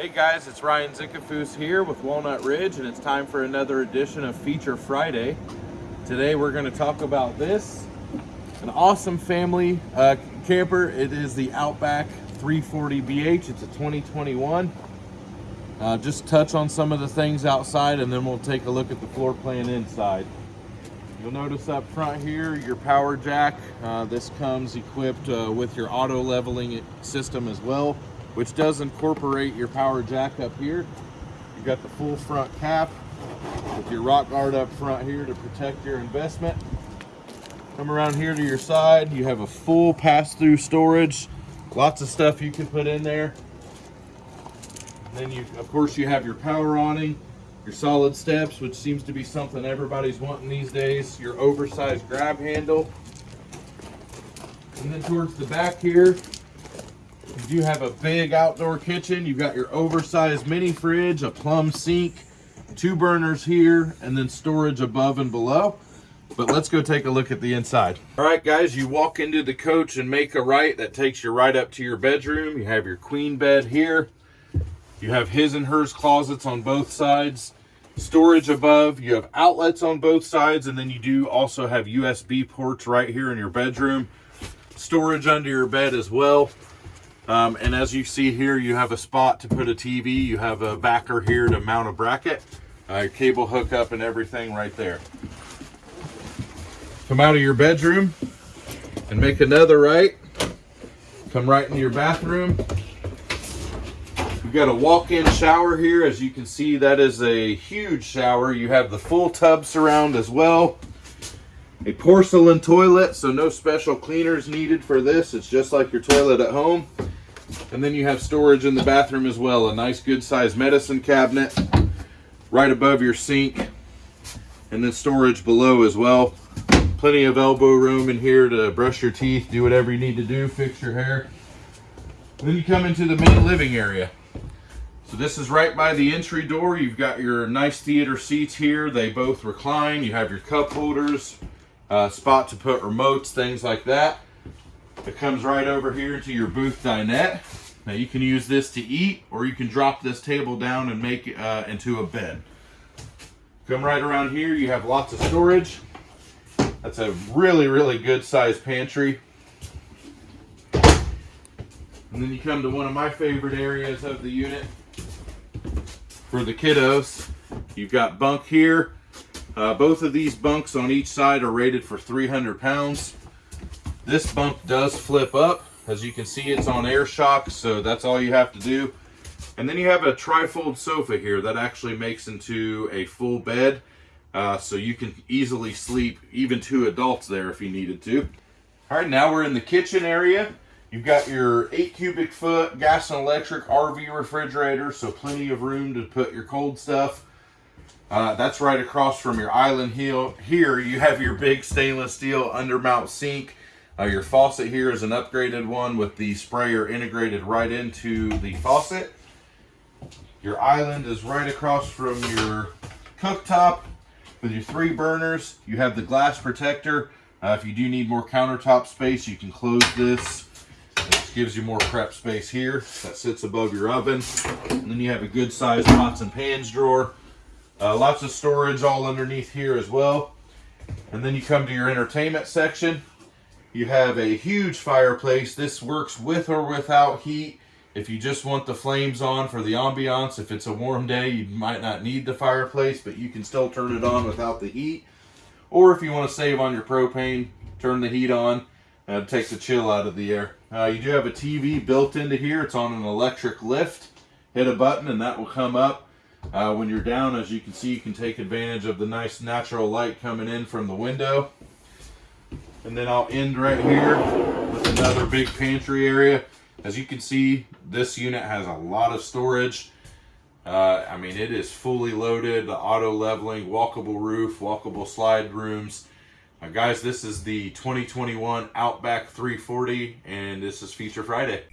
Hey guys, it's Ryan Zickafoos here with Walnut Ridge and it's time for another edition of Feature Friday. Today we're going to talk about this, an awesome family uh, camper. It is the Outback 340BH. It's a 2021. Uh, just touch on some of the things outside and then we'll take a look at the floor plan inside. You'll notice up front here your power jack. Uh, this comes equipped uh, with your auto leveling system as well which does incorporate your power jack up here. You've got the full front cap with your rock guard up front here to protect your investment. Come around here to your side, you have a full pass-through storage. Lots of stuff you can put in there. Then you, of course, you have your power awning, your solid steps, which seems to be something everybody's wanting these days, your oversized grab handle. And then towards the back here, you have a big outdoor kitchen. You've got your oversized mini fridge, a plumb sink, two burners here, and then storage above and below. But let's go take a look at the inside. All right, guys, you walk into the coach and make a right. That takes you right up to your bedroom. You have your queen bed here. You have his and hers closets on both sides. Storage above. You have outlets on both sides. And then you do also have USB ports right here in your bedroom. Storage under your bed as well. Um, and as you see here, you have a spot to put a TV. You have a backer here to mount a bracket, uh, cable hookup and everything right there. Come out of your bedroom and make another right. Come right into your bathroom. You've got a walk-in shower here. As you can see, that is a huge shower. You have the full tub surround as well. A porcelain toilet, so no special cleaners needed for this. It's just like your toilet at home. And then you have storage in the bathroom as well. A nice good sized medicine cabinet right above your sink. And then storage below as well. Plenty of elbow room in here to brush your teeth, do whatever you need to do, fix your hair. Then you come into the main living area. So this is right by the entry door. You've got your nice theater seats here. They both recline. You have your cup holders, uh, spot to put remotes, things like that. It comes right over here to your booth dinette. Now you can use this to eat or you can drop this table down and make it uh, into a bed. Come right around here, you have lots of storage. That's a really, really good sized pantry. And then you come to one of my favorite areas of the unit for the kiddos. You've got bunk here. Uh, both of these bunks on each side are rated for 300 pounds. This bump does flip up. As you can see, it's on air shock, so that's all you have to do. And then you have a trifold sofa here that actually makes into a full bed. Uh, so you can easily sleep even two adults there if you needed to. All right, now we're in the kitchen area. You've got your eight cubic foot gas and electric RV refrigerator, so plenty of room to put your cold stuff. Uh, that's right across from your island heel. Here you have your big stainless steel undermount sink uh, your faucet here is an upgraded one with the sprayer integrated right into the faucet. Your island is right across from your cooktop with your three burners. You have the glass protector. Uh, if you do need more countertop space, you can close this. This gives you more prep space here. That sits above your oven. And then you have a good sized pots and pans drawer. Uh, lots of storage all underneath here as well. And then you come to your entertainment section. You have a huge fireplace. This works with or without heat. If you just want the flames on for the ambiance, if it's a warm day, you might not need the fireplace, but you can still turn it on without the heat. Or if you want to save on your propane, turn the heat on. Uh, it takes the chill out of the air. Uh, you do have a TV built into here. It's on an electric lift. Hit a button and that will come up. Uh, when you're down, as you can see, you can take advantage of the nice natural light coming in from the window. And then I'll end right here with another big pantry area. As you can see, this unit has a lot of storage. Uh, I mean, it is fully loaded, the auto leveling, walkable roof, walkable slide rooms. Uh, guys, this is the 2021 Outback 340, and this is Feature Friday.